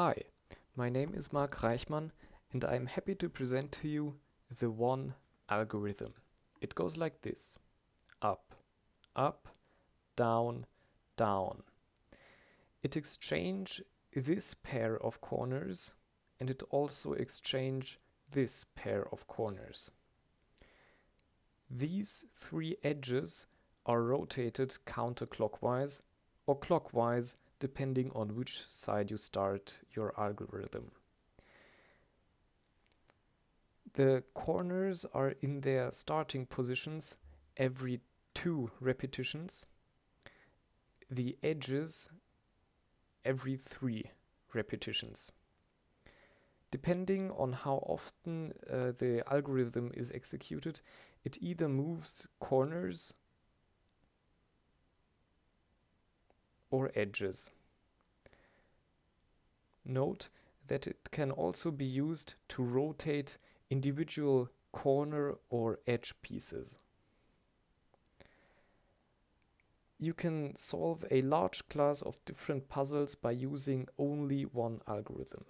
Hi, my name is Mark Reichmann and I'm happy to present to you the one algorithm. It goes like this. Up, up, down, down. It exchange this pair of corners and it also exchange this pair of corners. These three edges are rotated counterclockwise or clockwise depending on which side you start your algorithm. The corners are in their starting positions every two repetitions. The edges every three repetitions. Depending on how often uh, the algorithm is executed, it either moves corners or edges. Note that it can also be used to rotate individual corner or edge pieces. You can solve a large class of different puzzles by using only one algorithm.